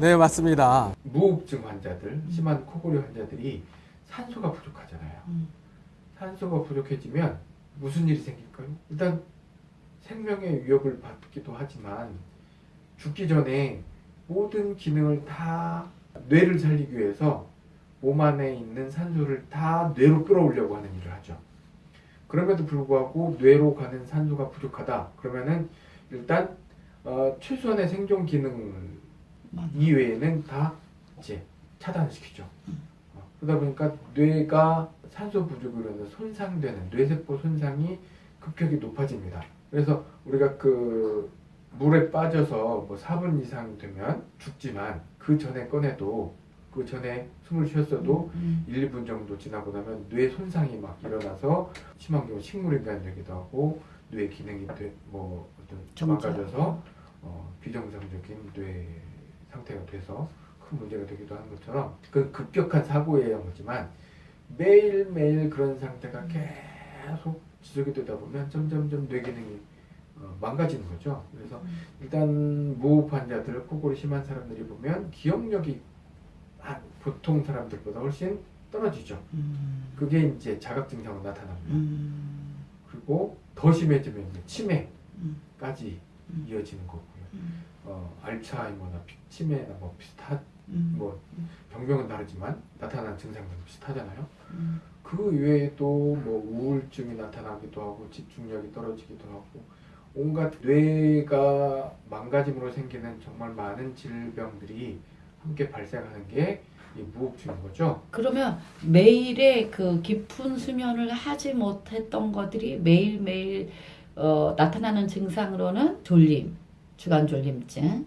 네, 맞습니다. 무호흡증 환자들, 심한 코골이 환자들이 산소가 부족하잖아요. 음. 산소가 부족해지면 무슨 일이 생길까요? 일단 생명의 위협을 받기도 하지만 죽기 전에 모든 기능을 다 뇌를 살리기 위해서 몸 안에 있는 산소를 다 뇌로 끌어올려고 하는 일을 하죠. 그럼에도 불구하고 뇌로 가는 산소가 부족하다. 그러면은 일단 어, 최소한의 생존 기능을 맞아. 이외에는 다 이제 차단시키죠. 어, 그러다 보니까 뇌가 산소 부족으로 인해 손상되는 뇌세포 손상이 급격히 높아집니다. 그래서 우리가 그 물에 빠져서 뭐 4분 이상 되면 죽지만 그 전에 꺼내도 그 전에 숨을 쉬었어도 음. 1, 2분 정도 지나고 나면 뇌 손상이 막 일어나서 심한 경우 식물인간 되기도 하고 뇌 기능이 돼, 뭐 어떤. 망가져서 어, 비정상적인 뇌 상태가 돼서 큰 문제가 되기도 하는 것처럼 그 급격한 의한 거지만 매일매일 그런 상태가 계속 지속이 되다 보면 점점점 뇌 기능이 어, 망가지는 거죠. 그래서 일단 무호흡 환자들, 코골이 심한 사람들이 보면 기억력이 한 보통 사람들보다 훨씬 떨어지죠. 음. 그게 이제 자각 증상으로 나타납니다. 음. 그리고 더 심해지면 치매까지 음. 이어지는 거고요. 음. 어, 알츠하이머나 피- 치매나 뭐 비슷한 음. 뭐 병명은 다르지만 나타나는 증상은 비슷하잖아요. 음. 그 외에도 뭐 우울증이 나타나기도 하고 집중력이 떨어지기도 하고 온갖 뇌가 망가짐으로 생기는 정말 많은 질병들이 함께 발생하는 게이 무호흡증인 거죠. 그러면 매일의 그 깊은 수면을 하지 못했던 것들이 매일매일 어, 나타나는 증상으로는 졸림, 주간 졸림증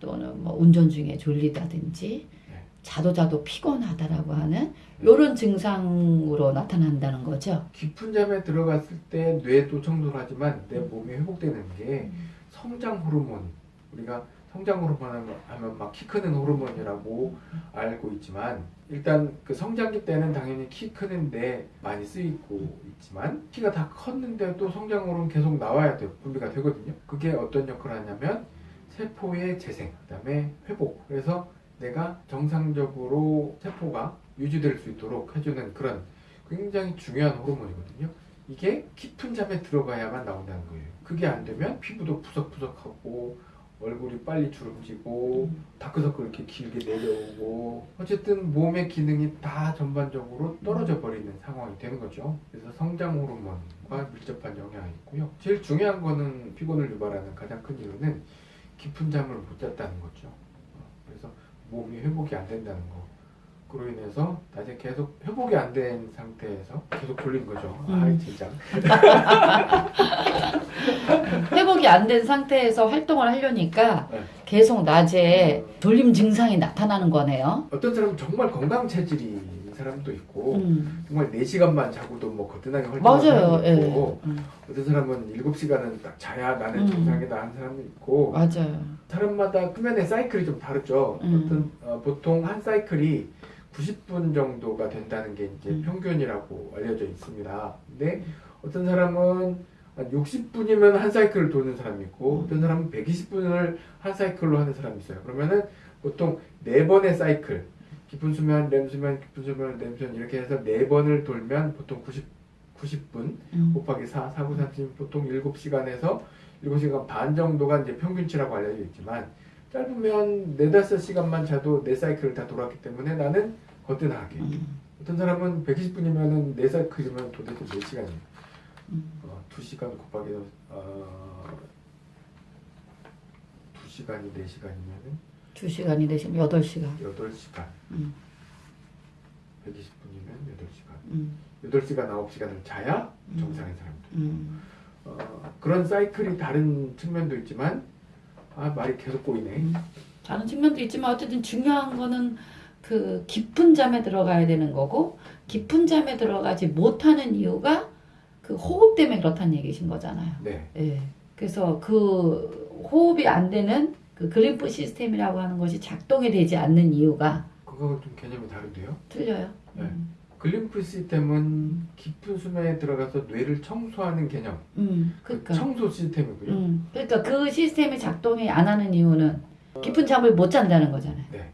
또는 뭐 운전 중에 졸리다든지 네. 자도 자도 피곤하다라고 하는 이런 증상으로 나타난다는 거죠. 깊은 잠에 들어갔을 때 뇌도 청소를 하지만 내 몸이 회복되는 게 음. 성장 호르몬 우리가 성장 호르몬 하면- 막 키 크는 호르몬이라고 알고 있지만 일단 그 성장기 때는 당연히 키 크는데 많이 쓰이고 있지만 키가 다 컸는데도 성장 호르몬 계속 나와야 돼요. 분비가 되거든요. 그게 어떤 역할을 하냐면 세포의 재생 그 다음에 회복. 그래서 내가 정상적으로 세포가 유지될 수 있도록 해주는 그런 굉장히 중요한 호르몬이거든요. 이게 깊은 잠에 들어가야만 나온다는 거예요. 그게 안 되면 피부도 푸석푸석하고 얼굴이 빨리 주름지고 다크서클 이렇게 길게 내려오고 어쨌든 몸의 기능이 다 전반적으로 떨어져 버리는 상황이 되는 거죠. 그래서 성장 호르몬과 밀접한 영향이 있고요. 제일 중요한 거는 피곤을 유발하는 가장 큰 이유는 깊은 잠을 못 잤다는 거죠. 어, 그래서 몸이 회복이 안 된다는 거. 그로 인해서 낮에 계속 회복이 안 된 상태에서 계속 졸린 거죠. 음. 아이 진짜. 회복이 안 된 상태에서 활동을 하려니까 네. 계속 낮에 졸림 증상이 나타나는 거네요. 어떤 사람은 정말 건강 체질인 사람도 있고 음. 정말 4시간만 자고도 뭐 거뜬하게 활동하는. 사람도 예. 있고 음. 어떤 사람은 7시간은 딱 자야 나는 음. 정상이다 하는 사람도 있고 맞아요. 사람마다 수면의 사이클이 좀 다르죠. 음. 어떤 어, 보통 한 사이클이 90분 정도가 된다는 게 이제 음. 평균이라고 알려져 있습니다. 근데 어떤 사람은 한 60분이면 한 사이클을 도는 사람이 있고 음. 어떤 사람은 120분을 한 사이클로 하는 사람이 있어요. 그러면은 보통 네 번의 사이클 깊은 수면, 렘 수면, 깊은 수면, 렘 수면 이렇게 해서 네 번을 돌면 보통 90 90분 음. 곱하기 4, 4, 9, 30 보통 7시간에서 7시간 반 정도가 이제 평균치라고 알려져 있지만 짧으면 4, 5시간만 자도 네 사이클을 다 돌았기 때문에 나는 거뜬하게 음. 어떤 사람은 120분이면은 네 사이클이면 도대체 몇 시간이에요? 음. 어, 2시간 곱하기 어, 2시간이 4시간이면은 두 시간이 되시면 여덟 시간. 8시간 음. 120분이면 8시간 음. 8시간, 9시간을 자야 음. 정상인 사람들 음. 어, 그런 사이클이 다른 측면도 있지만 아 말이 계속 꼬이네 음. 다른 측면도 있지만 어쨌든 중요한 거는 그 깊은 잠에 들어가야 되는 거고 깊은 잠에 들어가지 못하는 이유가 그 호흡 때문에 그렇다는 얘기신 거잖아요. 네 예. 그래서 그 호흡이 안 되는 그 글림프 시스템이라고 하는 것이 작동이 되지 않는 이유가 그거 좀 개념이 다른데요 틀려요. 네. 음. 글림프 시스템은 깊은 수면에 들어가서 뇌를 청소하는 개념 음, 그 그러니까. 청소 시스템이고요 음, 그러니까 그 시스템이 작동이 안 하는 이유는 깊은 잠을 못 잔다는 거잖아요. 네.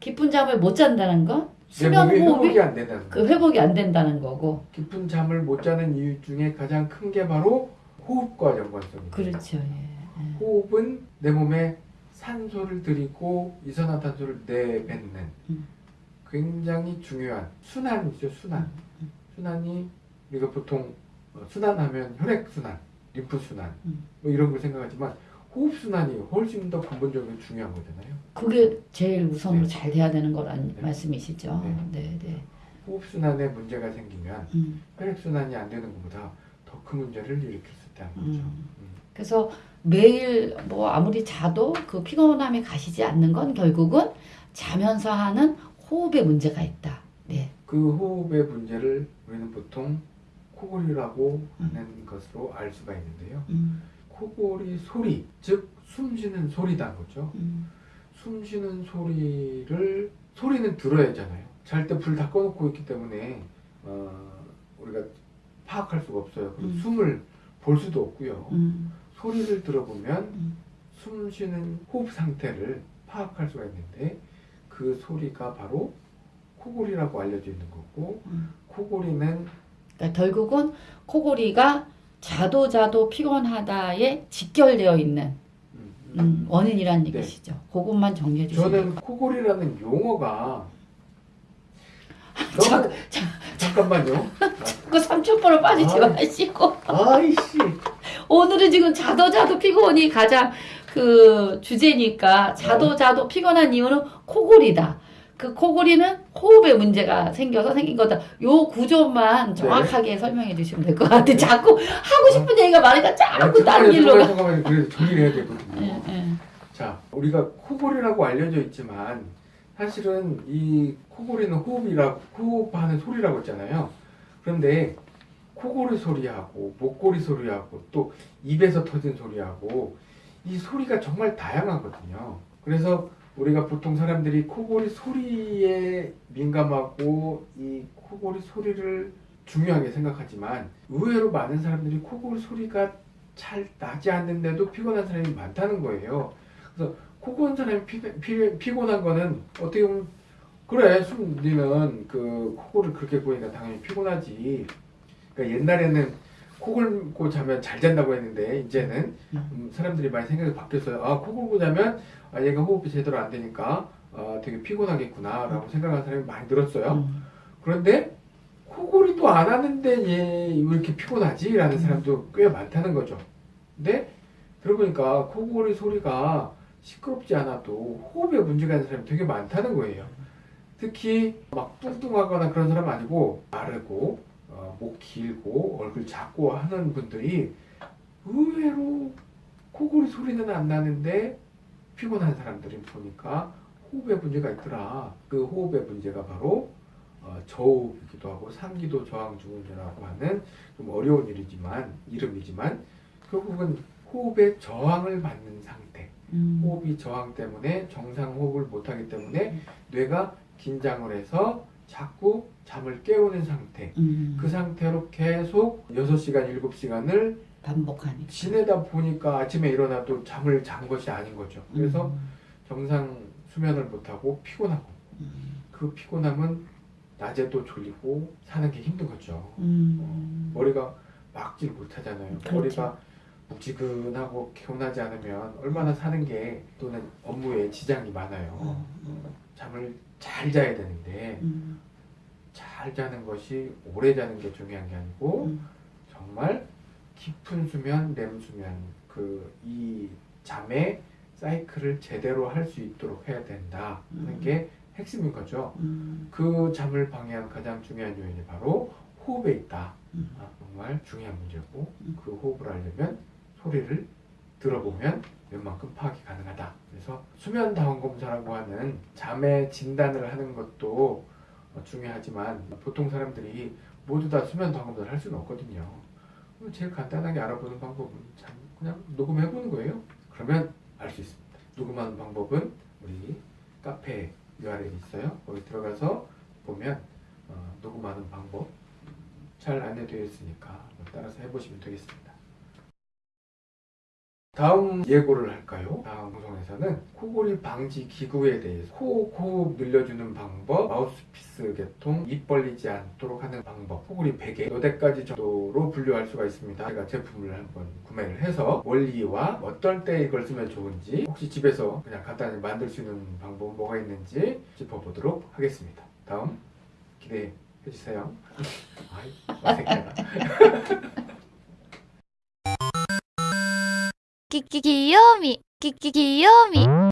깊은 잠을 못 잔다는 건내 수면 몸이 호흡이 회복이 안 된다는 그. 회복이 안 된다는 거고. 깊은 잠을 못 자는 이유 중에 가장 큰 게 바로 호흡과 연관성이. 그렇죠. 예. 예. 호흡은 내 몸에 산소를 들이고 이산화탄소를 내뱉는 음. 굉장히 중요한 순환이죠 순환 순환이 우리가 보통 어, 순환하면 혈액 순환 림프 순환 음. 뭐 이런 걸 생각하지만 호흡 순환이 훨씬 더 근본적으로 중요한 거잖아요 그게 제일 우선으로 네. 잘 돼야 되는 거란 네. 말씀이시죠. 네. 네, 네. 호흡 순환에 문제가 생기면 음. 혈액 순환이 안 되는 것보다 더 큰 문제를 일으킬 수 있다는 거죠 음. 음. 그래서 매일 뭐 아무리 자도 그 피곤함이 가시지 않는 건 결국은 자면서 하는 호흡에 문제가 있다. 네. 그 호흡의 문제를 우리는 보통 코골이라고 하는 것으로 알 수가 있는데요 음. 코골이 소리, 즉 숨쉬는 소리다 거죠. 음. 숨쉬는 소리를 소리는 들어야 하잖아요. 잘 때 불 다 꺼놓고 있기 때문에 어, 우리가 파악할 수가 없어요. 음. 숨을 볼 수도 없고요. 음. 소리를 들어보면 음. 숨쉬는 호흡 상태를 파악할 수가 있는데 그 소리가 바로 코골이라고 알려져 있는 거고 음. 코골이는 그러니까 결국은 코골이가 자도 자도 피곤하다에 직결되어 있는 음, 음, 원인이란 네. 얘기시죠. 그것만 정리해 주세요. 저는 코골이라는 용어가 자- 너무 잠깐만요. 그 삼촌포로 빠지지 아. 마시고 아이씨. 오늘은 지금 자도 자도 피곤이 가장 그 주제니까 자도 어. 자도 피곤한 이유는 코골이다. 그 코골이는 호흡에 문제가 생겨서 생긴 거다. 요 구조만 네. 정확하게 설명해 주시면 될 것 같아. 자꾸 하고 싶은 얘기가 많으니까 아, 자꾸 다른 길로 잠깐만요, 가. 그래도 정리를 해야 되거든요. 예, 예. 자, 우리가 코골이라고 알려져 있지만 사실은 이 코골이는 호흡이라고 호흡하는 소리라고 했잖아요. 그런데 코골이 소리하고 목골이 소리하고 또 입에서 터진 소리하고 이 소리가 정말 다양하거든요. 그래서 우리가 보통 사람들이 코골이 소리에 민감하고 이 코골이 소리를 중요하게 생각하지만 의외로 많은 사람들이 코골이 소리가 잘 나지 않는데도 피곤한 사람이 많다는 거예요. 그래서 코골 사람이 피, 피, 피곤한 거는 어떻게 보면 그래 숨 니는 그 코골을 그렇게 보니까 당연히 피곤하지. 그러니까 옛날에는 코 골고 자면 잘 잔다고 했는데 이제는 음, 사람들이 많이 생각이 바뀌었어요. 아, 코 골고 자면 아, 얘가 호흡이 제대로 안 되니까 아, 되게 피곤하겠구나 라고 생각하는 사람이 많이 늘었어요. 음. 그런데 코골이도 안 하는데 얘 왜 이렇게 피곤하지? 라는 음. 사람도 꽤 많다는 거죠. 근데 들어보니까 코골이 소리가 시끄럽지 않아도 호흡에 문제가 있는 사람이 되게 많다는 거예요. 특히 막 뚱뚱하거나 그런 사람 아니고 마르고 어, 목 길고 얼굴 작고 하는 분들이 의외로 코골이 소리는 안 나는데 피곤한 사람들이 보니까 호흡에 문제가 있더라. 그 호흡의 문제가 바로 어, 저호흡이기도 하고 상기도 저항증후군이라고 하는 좀 어려운 일이지만 이름이지만 결국은 호흡의 저항을 받는 상태. 음. 호흡이 저항 때문에 정상 호흡을 못하기 때문에 뇌가 긴장을 해서 자꾸 잠을 깨우는 상태. 음. 그 상태로 계속 6시간, 7시간을 반복하니까. 지내다 보니까 아침에 일어나도 잠을 잔 것이 아닌 거죠. 그래서 음. 정상 수면을 못하고 피곤하고 음. 그 피곤함은 낮에도 졸리고 사는 게 힘든 거죠. 음. 머리가 막질 못하잖아요. 그렇죠. 머리가 묵지근하고 개운하지 않으면 얼마나 사는 게 또는 업무에 지장이 많아요. 어, 어. 잠을 잘 자야 되는데 음. 잘 자는 것이 오래 자는 게 중요한 게 아니고 음. 정말 깊은 수면, 렘 수면 그 이 잠의 사이클을 제대로 할 수 있도록 해야 된다 하는 음. 게 핵심인 거죠. 음. 그 잠을 방해하는 가장 중요한 요인이 바로 호흡에 있다. 음. 아, 정말 중요한 문제고 음. 그 호흡을 알려면 소리를 들어보면 웬만큼 파악이 가능하다. 그래서 수면 다운 검사라고 하는 잠의 진단을 하는 것도 어, 중요하지만 보통 사람들이 모두 다 수면 다운 검사를 할 수는 없거든요. 제일 간단하게 알아보는 방법은 참 그냥 녹음해 보는 거예요. 그러면 알 수 있습니다. 녹음하는 방법은 우리 카페 URL 이 있어요. 거기 들어가서 보면 어, 녹음하는 방법 잘 안내되어 있으니까 따라서 해보시면 되겠습니다. 다음 예고를 할까요? 다음 방송에서는 코골이 방지 기구에 대해서 코 호흡 늘려주는 방법, 마우스피스 개통, 입 벌리지 않도록 하는 방법, 코골이 베개 몇 대까지 정도로 분류할 수가 있습니다. 제가 제품을 한번 구매를 해서 원리와 어떤 때 이걸 쓰면 좋은지 혹시 집에서 그냥 간단히 만들 수 있는 방법 뭐가 있는지 짚어보도록 하겠습니다. 다음 기대해 주세요. 아이, 어색하다. ききよみ。きききよみ。